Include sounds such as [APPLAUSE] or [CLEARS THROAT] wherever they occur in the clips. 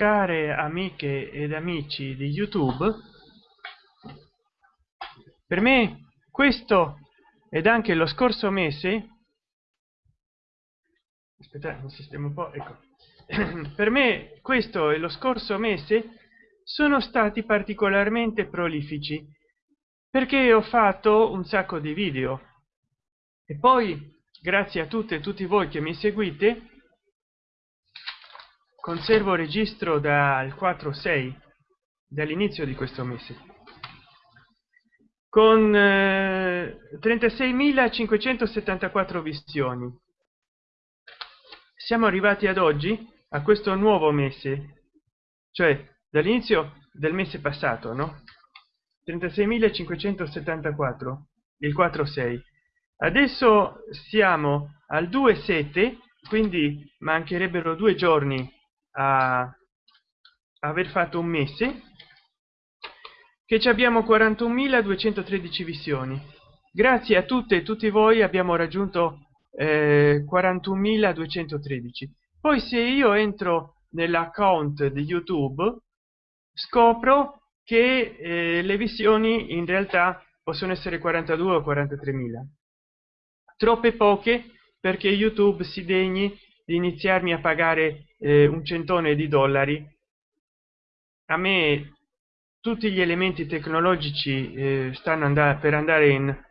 care amiche ed amici di youtube per me questo ed anche lo scorso mese aspettate un sistema un po ecco. [CLEARS THROAT] Per me questo e lo scorso mese sono stati particolarmente prolifici perché ho fatto un sacco di video. E poi grazie a tutte e tutti voi che mi seguite conservo registro dal 4 6 dall'inizio di questo mese. Con eh, 36.574 visioni. Siamo arrivati ad oggi a questo nuovo mese cioè dall'inizio del mese passato no? 36.574 il 4 6 adesso siamo al 2 7 quindi mancherebbero due giorni a aver fatto un mese che ci abbiamo 41.213 visioni. Grazie a tutte e tutti voi abbiamo raggiunto eh, 41.213 poi se io entro nell'account di youtube scopro che eh, le visioni in realtà possono essere 42 o 43 mila troppe poche perché youtube si degni di iniziarmi a pagare eh, un centone di dollari. A me tutti gli elementi tecnologici eh, stanno andare per andare in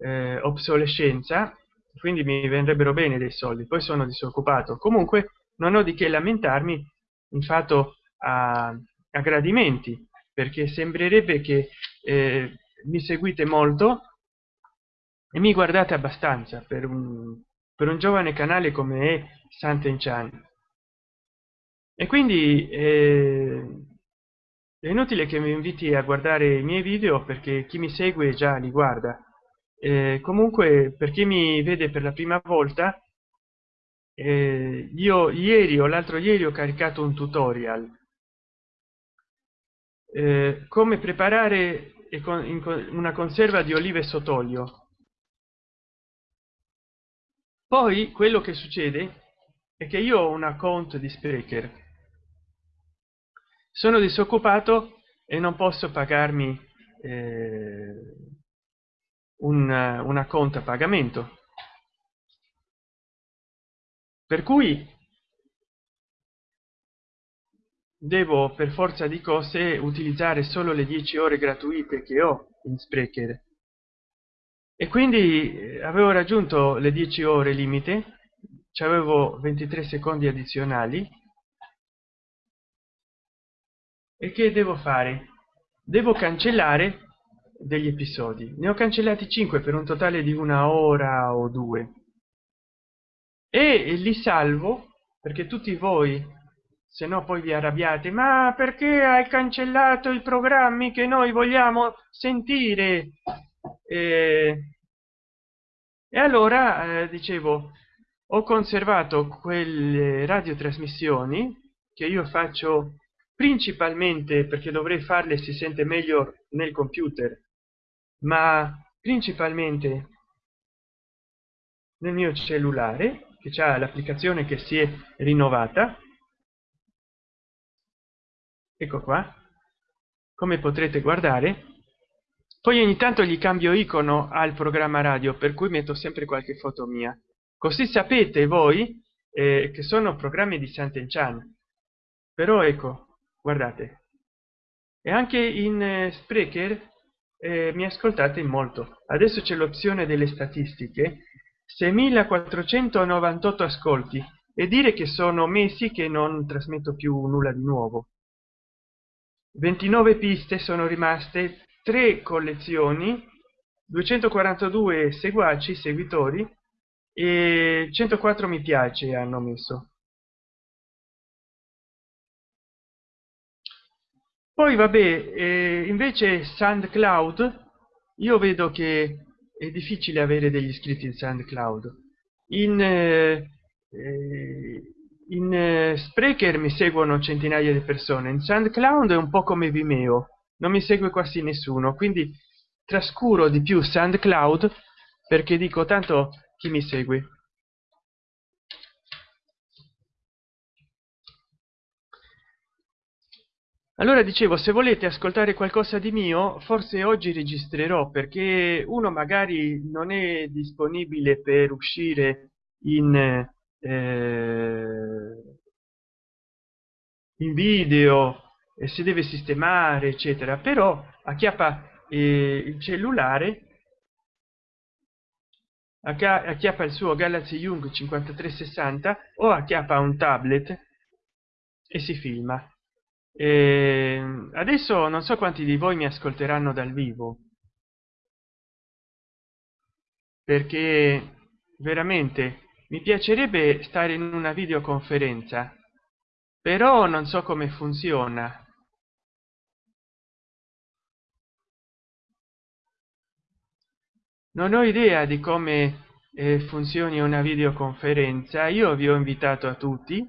eh, obsolescenza quindi mi vendrebbero bene dei soldi poi sono disoccupato. Comunque non ho di che lamentarmi in fatto a, a gradimenti perché sembrerebbe che eh, mi seguite molto e mi guardate abbastanza per un per un giovane canale come è Santen Chan e quindi eh, è inutile che mi inviti a guardare i miei video perché chi mi segue già li guarda. Eh, comunque per chi mi vede per la prima volta eh, io ieri o l'altro ieri ho caricato un tutorial. Eh, come preparare una conserva di olive sott'olio. Poi quello che succede è che io ho un account di sprecher sono disoccupato e non posso pagarmi eh, un, una conta pagamento. Per cui devo per forza di cose utilizzare solo le 10 ore gratuite che ho in sprecher. E quindi eh, avevo raggiunto le 10 ore limite avevo 23 secondi addizionali e che devo fare? Devo cancellare degli episodi. Ne ho cancellati 5 per un totale di una ora o due. E li salvo perché tutti voi se no poi vi arrabbiate ma perché hai cancellato i programmi che noi vogliamo sentire? E, e allora eh, dicevo ho conservato quelle radiotrasmissioni che io faccio principalmente perché dovrei farle si sente meglio nel computer ma principalmente nel mio cellulare che c'è l'applicazione che si è rinnovata. Ecco qua come potrete guardare. Poi ogni tanto gli cambio icono al programma radio per cui metto sempre qualche foto mia. Così sapete voi eh, che sono programmi di Sant'Enchan però ecco guardate. E anche in eh, sprecher eh, mi ascoltate molto. Adesso c'è l'opzione delle statistiche. 6498 ascolti. E dire che sono mesi che non trasmetto più nulla di nuovo. 29 piste sono rimaste tre collezioni 242 seguaci seguitori e 104 mi piace hanno messo poi vabbè eh, invece soundcloud io vedo che è difficile avere degli iscritti in soundcloud. In eh, eh in eh, sprecher mi seguono centinaia di persone in soundcloud è un po come vimeo non mi segue quasi nessuno quindi trascuro di più soundcloud perché dico tanto chi mi segue allora dicevo se volete ascoltare qualcosa di mio forse oggi registrerò perché uno magari non è disponibile per uscire in eh, in video e si deve sistemare eccetera. Però acchiappa eh, il cellulare acchiappa il suo galaxy young 5360 o acchiappa un tablet e si filma e adesso non so quanti di voi mi ascolteranno dal vivo. Perché veramente mi piacerebbe stare in una videoconferenza però non so come funziona. Non ho idea di come eh, funzioni una videoconferenza. Io vi ho invitato a tutti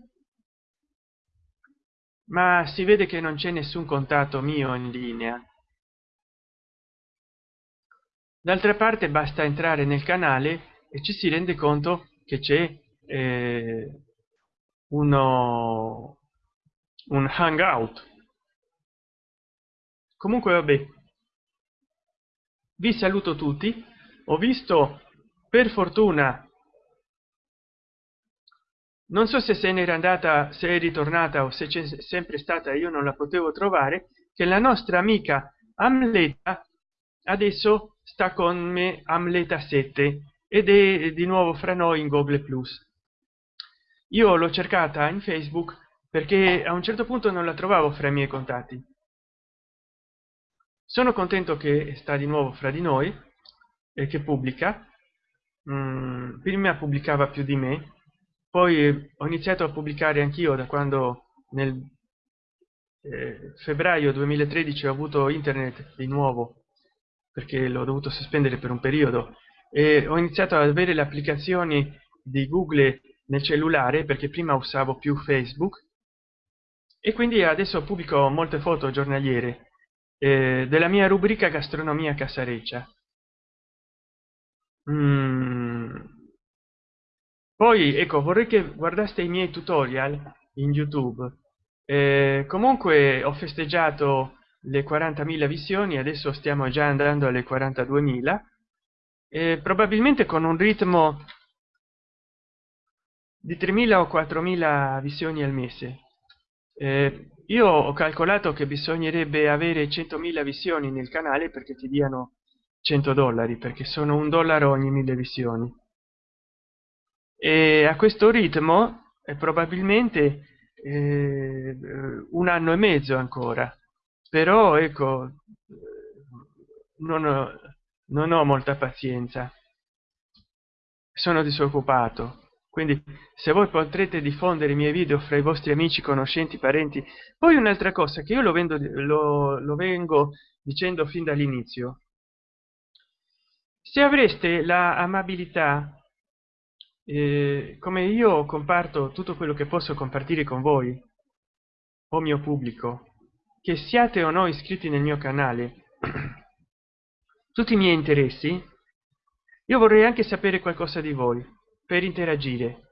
ma si vede che non c'è nessun contatto mio in linea. D'altra parte basta entrare nel canale e ci si rende conto che c'è eh, uno un hangout. Comunque vabbè. Vi saluto tutti. Ho visto per fortuna non so se se n'era andata se è ritornata o se c'è sempre stata io non la potevo trovare che la nostra amica amleta adesso sta con me amleta 7 ed è di nuovo fra noi in google plus. Io l'ho cercata in facebook perché a un certo punto non la trovavo fra i miei contatti. Sono contento che sta di nuovo fra di noi e che pubblica. Mm, prima pubblicava più di me poi ho iniziato a pubblicare anch'io da quando nel eh, febbraio 2013 ho avuto internet di nuovo perché l'ho dovuto sospendere per un periodo e ho iniziato ad avere le applicazioni di google nel cellulare perché prima usavo più facebook e quindi adesso pubblico molte foto giornaliere eh, della mia rubrica gastronomia casareccia Mm. Poi ecco vorrei che guardaste i miei tutorial in YouTube. Eh, comunque ho festeggiato le 40.000 visioni, adesso stiamo già andando alle 42.000 e probabilmente con un ritmo di 3.000 o 4.000 visioni al mese. Eh, io ho calcolato che bisognerebbe avere 100.000 visioni nel canale perché ti diano 100 dollari perché sono un dollaro ogni mille visioni e a questo ritmo probabilmente eh, un anno e mezzo ancora. Però ecco non ho, non ho molta pazienza. Sono disoccupato. Quindi se voi potrete diffondere i miei video fra i vostri amici conoscenti parenti. Poi un'altra cosa che io lo vendo lo, lo vengo dicendo fin dall'inizio. Se avreste la amabilità eh, come io comparto tutto quello che posso compartire con voi o mio pubblico che siate o no iscritti nel mio canale [CLEARS THROAT] tutti i miei interessi io vorrei anche sapere qualcosa di voi per interagire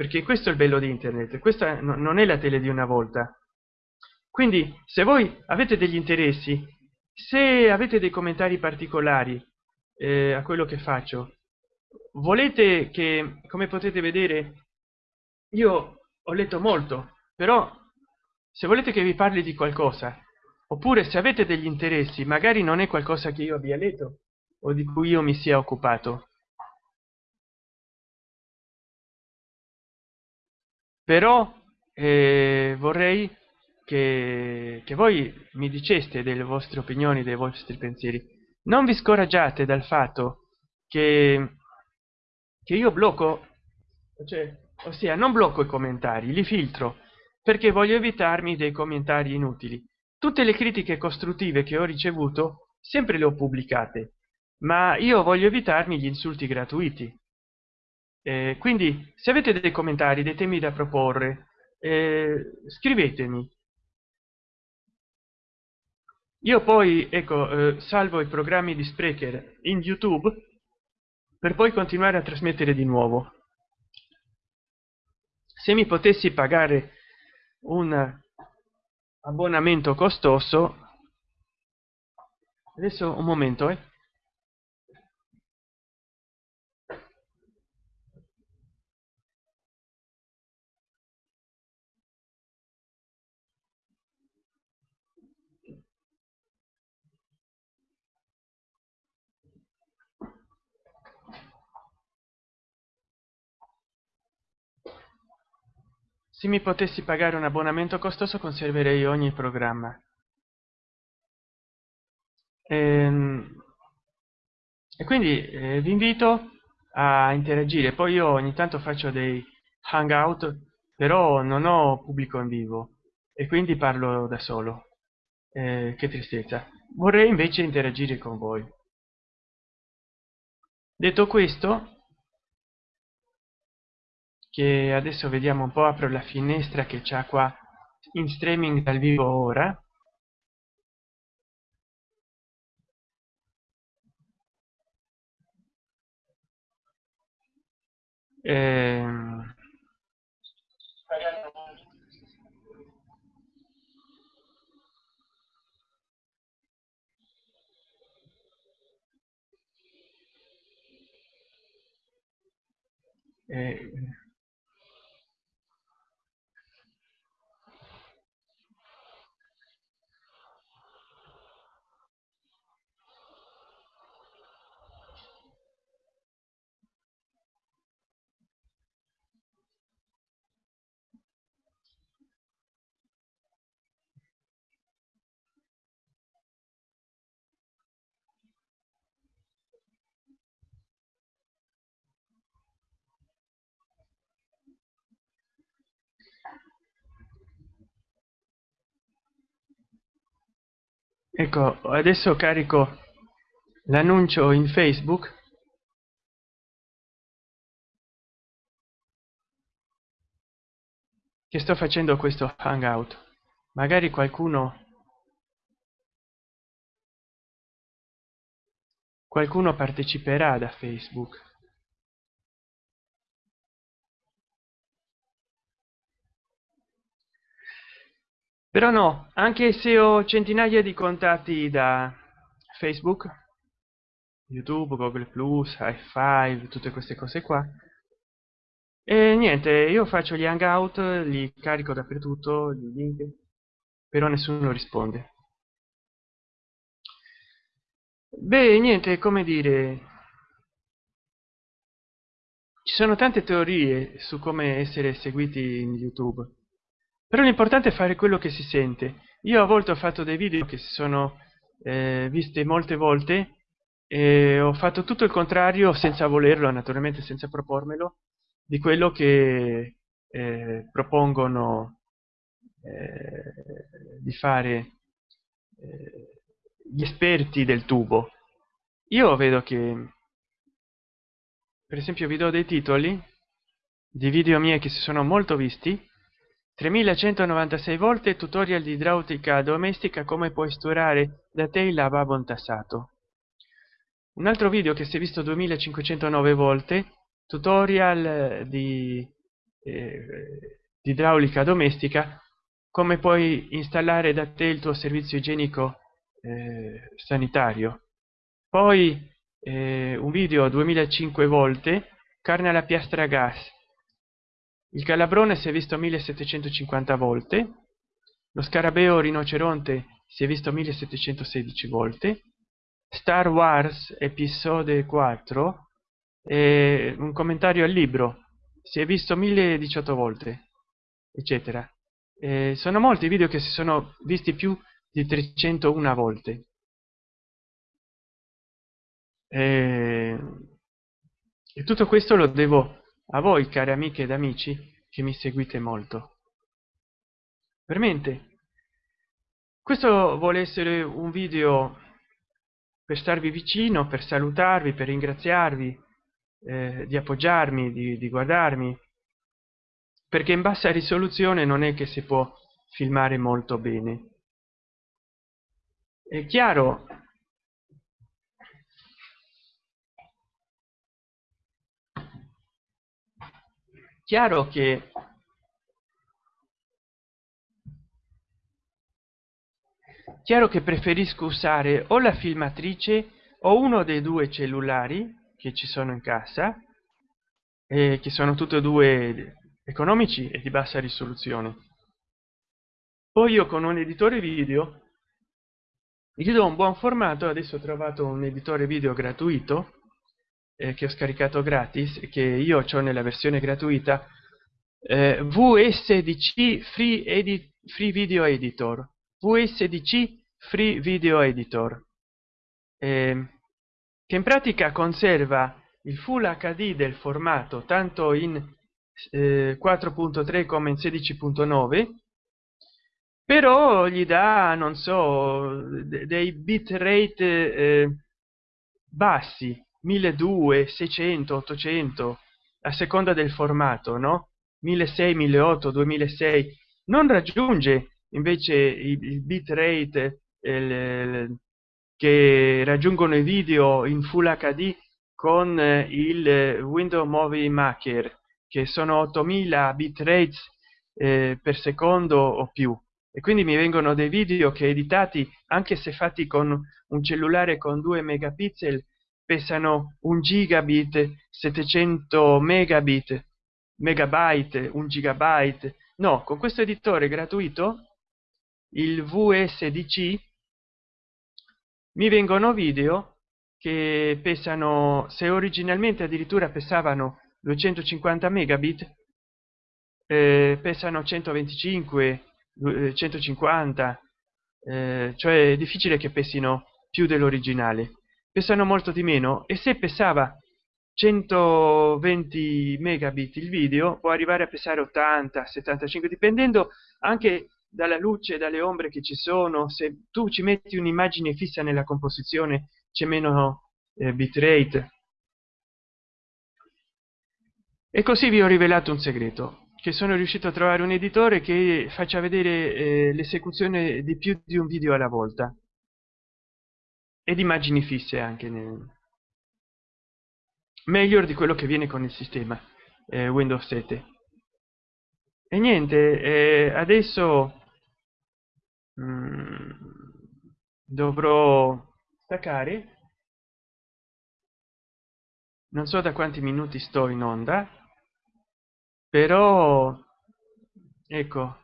perché questo è il bello di internet questa non è la tele di una volta. Quindi se voi avete degli interessi se avete dei commentari particolari eh, a quello che faccio volete che come potete vedere io ho letto molto però se volete che vi parli di qualcosa oppure se avete degli interessi magari non è qualcosa che io abbia letto o di cui io mi sia occupato. Però eh, vorrei che, che voi mi diceste delle vostre opinioni dei vostri pensieri. Non vi scoraggiate dal fatto che, che io blocco cioè ossia non blocco i commentari li filtro perché voglio evitarmi dei commentari inutili. Tutte le critiche costruttive che ho ricevuto sempre le ho pubblicate ma io voglio evitarmi gli insulti gratuiti. Eh, quindi se avete dei commentari dei temi da proporre. Eh, scrivetemi. Io poi ecco eh, salvo i programmi di sprecher in youtube per poi continuare a trasmettere di nuovo se mi potessi pagare un abbonamento costoso adesso un momento eh. Se mi potessi pagare un abbonamento costoso conserverei ogni programma. E, ehm, e quindi eh, vi invito a interagire. Poi io ogni tanto faccio dei hangout però non ho pubblico in vivo e quindi parlo da solo. Eh, che tristezza. Vorrei invece interagire con voi. Detto questo che adesso vediamo un po apro la finestra che c'è qua in streaming dal vivo ora. Ehm, eh, ecco adesso carico l'annuncio in facebook. Che sto facendo questo hangout. Magari qualcuno qualcuno parteciperà da facebook però no anche se ho centinaia di contatti da facebook youtube google plus high five tutte queste cose qua. E niente io faccio gli hangout li carico dappertutto gli link però nessuno risponde. Beh niente come dire ci sono tante teorie su come essere seguiti in youtube però l'importante è fare quello che si sente. Io a volte ho fatto dei video che si sono eh, viste molte volte e ho fatto tutto il contrario senza volerlo naturalmente senza propormelo di quello che eh, propongono eh, di fare eh, gli esperti del tubo. Io vedo che per esempio vi do dei titoli di video miei che si sono molto visti 3196 volte tutorial di idraulica domestica come puoi sturare da te il lavabo intassato. Un altro video che si è visto 2509 volte tutorial di, eh, di idraulica domestica come puoi installare da te il tuo servizio igienico eh, sanitario. Poi eh, un video 2005 volte carne alla piastra gas il calabrone si è visto 1750 volte lo scarabeo rinoceronte si è visto 1716 volte star wars episode 4 e un commentario al libro si è visto 1018 volte eccetera. E sono molti video che si sono visti più di 301 volte. E, e tutto questo lo devo a voi cari amiche ed amici che mi seguite molto. Veramente questo vuole essere un video per starvi vicino per salutarvi per ringraziarvi eh, di appoggiarmi di, di guardarmi perché in bassa risoluzione non è che si può filmare molto bene. È chiaro chiaro che chiaro che preferisco usare o la filmatrice o uno dei due cellulari che ci sono in casa eh, che sono tutti e due economici e di bassa risoluzione. Poi io con un editore video gli do un buon formato adesso ho trovato un editore video gratuito eh, che ho scaricato gratis che io ho nella versione gratuita eh, vsdc free edit free video editor. Vsdc free video editor. Eh, che in pratica conserva il full hd del formato tanto in eh, 4.3 come in 16.9 però gli dà non so dei bit rate eh, bassi 1200 600 800 a seconda del formato no? 1600 1800 2006 non raggiunge invece il, il bit rate il, che raggiungono i video in full hd con il window movie maker che sono 8000 bit rates eh, per secondo o più. E quindi mi vengono dei video che editati anche se fatti con un cellulare con 2 megapixel pesano un gigabit 700 megabit megabyte un gigabyte. No con questo editore gratuito il vsdc mi vengono video che pesano se originalmente addirittura pesavano 250 megabit eh, pesano 125 150 eh, cioè è difficile che pessino più dell'originale pesano molto di meno. E se pesava 120 megabit il video può arrivare a pesare 80 75 dipendendo anche dalla luce dalle ombre che ci sono. Se tu ci metti un'immagine fissa nella composizione c'è meno eh, bitrate. E così vi ho rivelato un segreto che sono riuscito a trovare un editore che faccia vedere eh, l'esecuzione di più di un video alla volta ed immagini fisse anche nel... meglio di quello che viene con il sistema eh, windows 7 e niente eh, adesso mm, dovrò staccare. Non so da quanti minuti sto in onda però ecco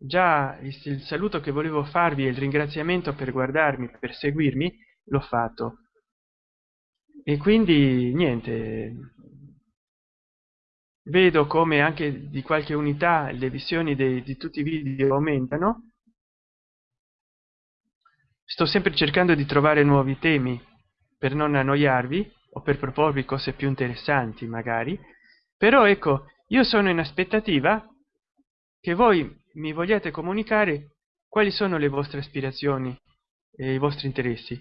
già il saluto che volevo farvi e il ringraziamento per guardarmi per seguirmi l'ho fatto. E quindi niente vedo come anche di qualche unità le visioni dei, di tutti i video aumentano. Sto sempre cercando di trovare nuovi temi per non annoiarvi o per proporvi cose più interessanti magari. Però ecco io sono in aspettativa che voi mi vogliate comunicare quali sono le vostre aspirazioni e i vostri interessi.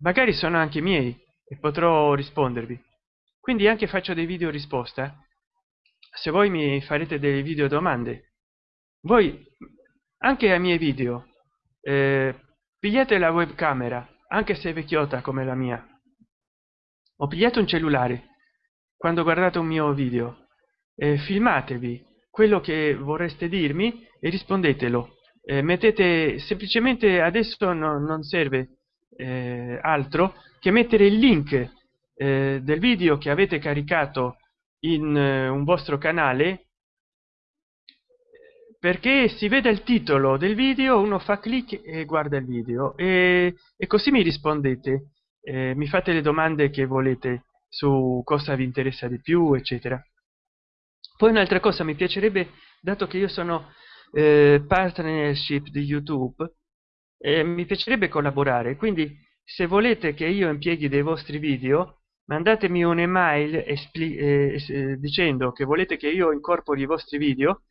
Magari sono anche miei e potrò rispondervi. Quindi anche faccio dei video risposta. Se voi mi farete delle video domande voi anche ai miei video eh, pigliate la webcamera anche se è vecchiotta come la mia. O pigliate un cellulare quando guardate un mio video. Eh, filmatevi quello che vorreste dirmi e rispondetelo. Eh, mettete semplicemente adesso no, non serve eh, altro che mettere il link eh, del video che avete caricato in eh, un vostro canale perché si vede il titolo del video uno fa clic e guarda il video. E, e così mi rispondete eh, mi fate le domande che volete su cosa vi interessa di più eccetera poi un'altra cosa mi piacerebbe dato che io sono eh, partnership di youtube eh, mi piacerebbe collaborare. Quindi se volete che io impieghi dei vostri video mandatemi un'email eh, eh, dicendo che volete che io incorpori i vostri video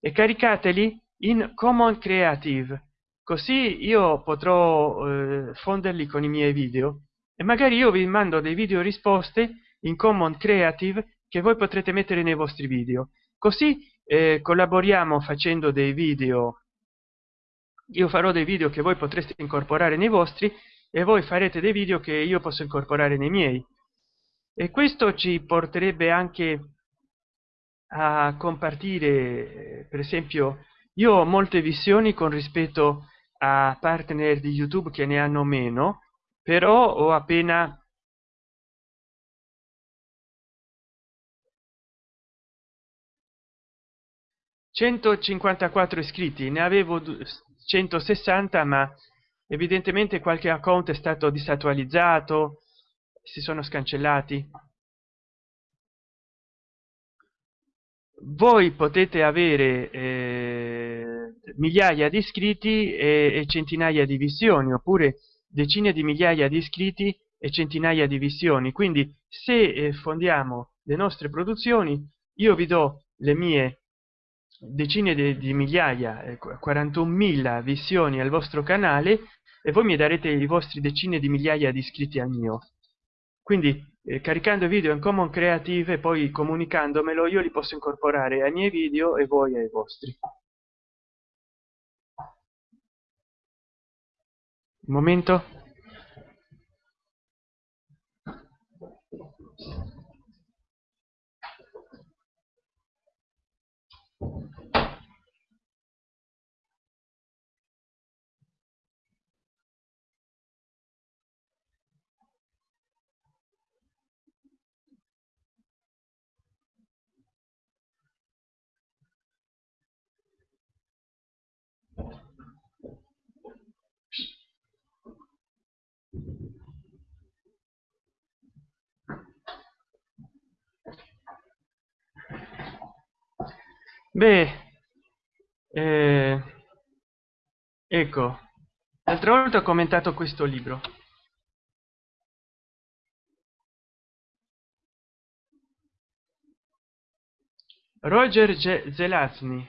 e caricateli in common creative. Così io potrò eh, fonderli con i miei video e magari io vi mando dei video risposte in common creative che voi potrete mettere nei vostri video. Così eh, collaboriamo facendo dei video. Io farò dei video che voi potreste incorporare nei vostri e voi farete dei video che io posso incorporare nei miei. E questo ci porterebbe anche a compartire per esempio io ho molte visioni con rispetto a partner di youtube che ne hanno meno però ho appena 154 iscritti ne avevo 160 ma evidentemente qualche account è stato disattualizzato si sono scancellati. Voi potete avere eh, migliaia di iscritti e, e, centinaia di visioni oppure decine di migliaia di iscritti e centinaia di visioni. Quindi se eh, fondiamo le nostre produzioni io vi do le mie decine di, di migliaia 41.000 visioni al vostro canale e voi mi darete i vostri decine di migliaia di iscritti al mio. Quindi eh, caricando video in common creative e poi comunicandomelo io li posso incorporare ai miei video e voi ai vostri. Un momento beh eh, ecco l'altra volta ho commentato questo libro. Roger zelazny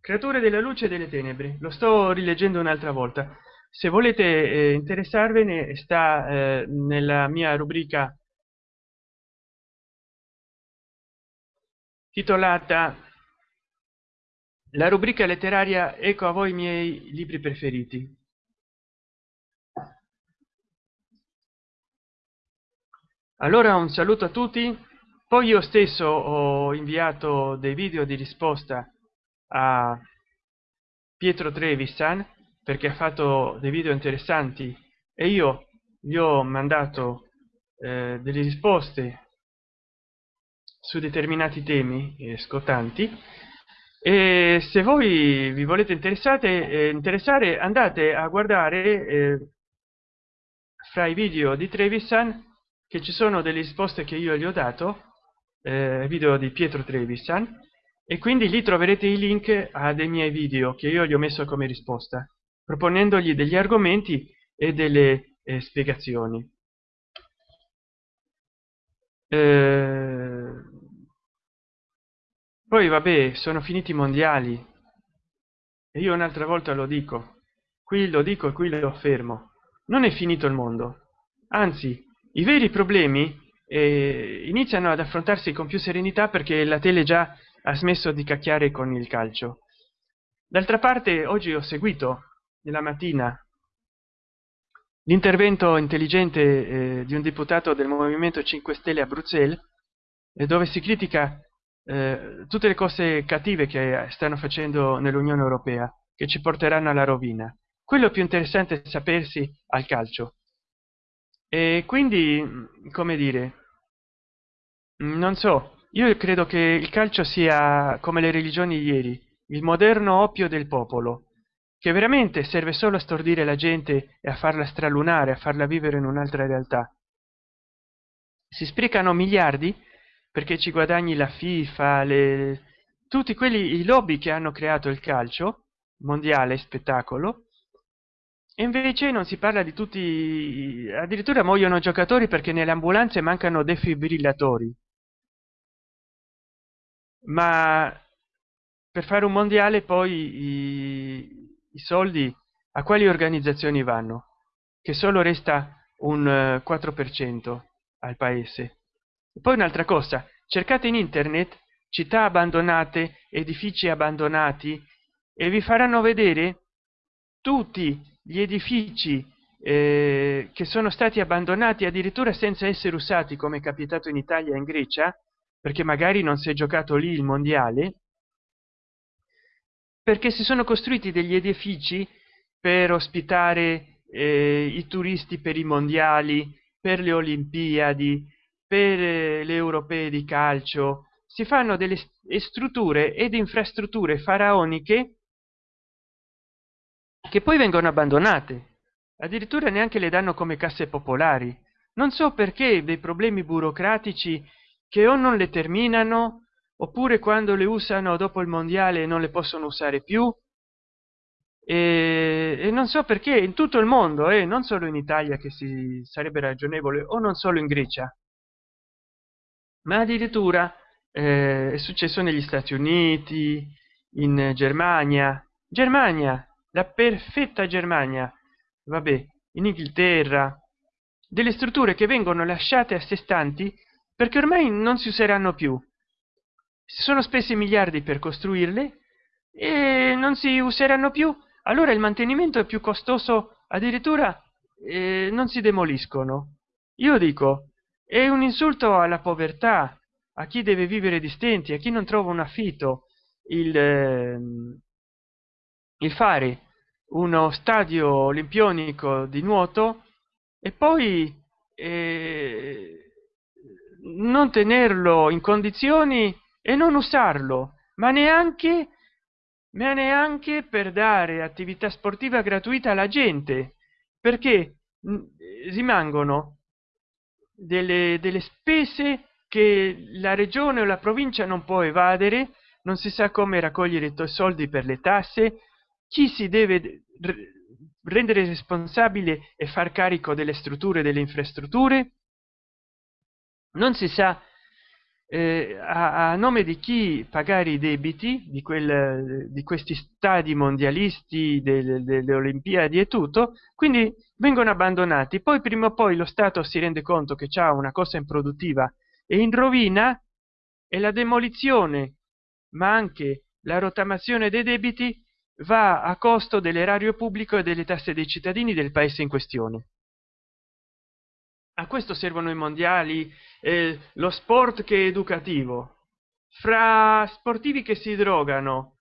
creature della luce e delle tenebre. Lo sto rileggendo un'altra volta. Se volete eh, interessarvene sta eh, nella mia rubrica titolata la rubrica letteraria ecco a voi i miei libri preferiti. Allora un saluto a tutti. Poi io stesso ho inviato dei video di risposta a pietro trevisan perché ha fatto dei video interessanti. E io gli ho mandato eh, delle risposte su determinati temi eh, scottanti e se voi vi volete eh, interessare andate a guardare eh, fra i video di trevisan che ci sono delle risposte che io gli ho dato eh, video di pietro trevisan e quindi lì troverete i link a dei miei video che io gli ho messo come risposta proponendogli degli argomenti e delle eh, spiegazioni. Eh, poi vabbè sono finiti i mondiali. E io un'altra volta lo dico. Qui lo dico e qui lo affermo. Non è finito il mondo. Anzi i veri problemi eh, iniziano ad affrontarsi con più serenità perché la tele già ha smesso di cacchiare con il calcio. D'altra parte oggi ho seguito nella mattina l'intervento intelligente eh, di un deputato del movimento 5 stelle a bruxelles dove si critica eh, tutte le cose cattive che stanno facendo nell'unione europea che ci porteranno alla rovina. Quello più interessante è sapersi al calcio. E quindi come dire non so io credo che il calcio sia come le religioni ieri il moderno oppio del popolo che veramente serve solo a stordire la gente e a farla stralunare a farla vivere in un'altra realtà. Si sprecano miliardi perché ci guadagni la fifa le tutti quelli i lobby che hanno creato il calcio mondiale spettacolo e invece non si parla di tutti addirittura muoiono giocatori perché nelle ambulanze mancano defibrillatori. Ma per fare un mondiale poi i, i soldi a quali organizzazioni vanno? Che solo resta un 4 per cento al paese poi un'altra cosa cercate in internet città abbandonate edifici abbandonati e vi faranno vedere tutti gli edifici eh, che sono stati abbandonati addirittura senza essere usati come è capitato in italia e in grecia perché magari non si è giocato lì il mondiale perché si sono costruiti degli edifici per ospitare eh, i turisti per i mondiali per le olimpiadi per eh, le europee di calcio. Si fanno delle strutture ed infrastrutture faraoniche che poi vengono abbandonate. Addirittura neanche le danno come casse popolari. Non so perché dei problemi burocratici che o non le terminano oppure quando le usano dopo il mondiale non le possono usare più. E, e non so perché in tutto il mondo e eh, non solo in italia che si sarebbe ragionevole o non solo in grecia ma addirittura eh, è successo negli stati uniti in germania. Germania la perfetta germania. Vabbè in inghilterra. Delle strutture che vengono lasciate a sé stanti perché ormai non si useranno più. Si sono spesi miliardi per costruirle e non si useranno più. Allora il mantenimento è più costoso addirittura eh, non si demoliscono. Io dico è un insulto alla povertà a chi deve vivere di stenti a chi non trova un affitto. Il, eh, il fare uno stadio olimpionico di nuoto e poi eh, non tenerlo in condizioni e non usarlo ma neanche ma neanche per dare attività sportiva gratuita alla gente perché rimangono delle, delle spese che la regione o la provincia non può evadere non si sa come raccogliere i soldi per le tasse chi si deve rendere responsabile e far carico delle strutture delle infrastrutture? Non si sa eh, a, a, nome di chi pagare i debiti di quel di questi stadi mondialisti delle, delle olimpiadi e tutto quindi vengono abbandonati. Poi prima o poi lo stato si rende conto che c'è una cosa improduttiva e in rovina e la demolizione ma anche la rottamazione dei debiti va a costo dell'erario pubblico e delle tasse dei cittadini del paese in questione a questo servono i mondiali eh, lo sport che è educativo. Fra sportivi che si drogano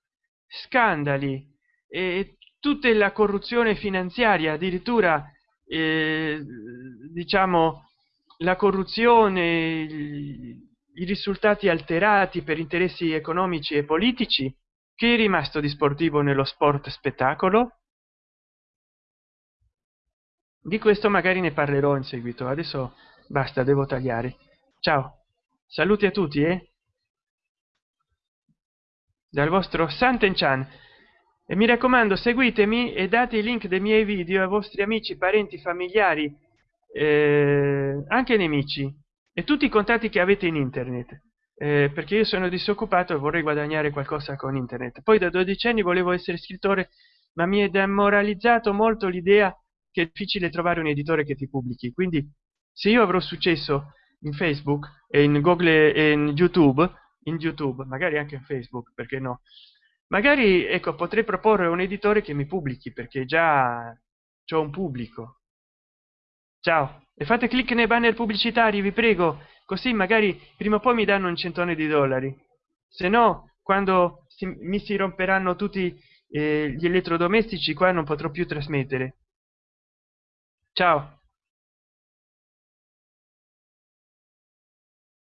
scandali e tutta la corruzione finanziaria addirittura eh, diciamo la corruzione i risultati alterati per interessi economici e politici che è rimasto di sportivo nello sport spettacolo di questo magari ne parlerò in seguito. Adesso basta devo tagliare. Ciao. Saluti a tutti eh? dal vostro santen chan e mi raccomando seguitemi e date i link dei miei video ai vostri amici parenti familiari eh, anche nemici. E tutti i contatti che avete in internet. Eh, perché io sono disoccupato e vorrei guadagnare qualcosa con internet. Poi da 12 anni volevo essere scrittore ma mi è demoralizzato molto l'idea che è difficile trovare un editore che ti pubblichi. Quindi se io avrò successo in facebook e in google e in youtube in youtube magari anche in facebook perché no? Magari ecco potrei proporre un editore che mi pubblichi perché già c'ho un pubblico. Ciao. E fate clic nei banner pubblicitari vi prego. Così magari prima o poi mi danno un centone di dollari. Se no quando si, mi si romperanno tutti eh, gli elettrodomestici qua non potrò più trasmettere ciao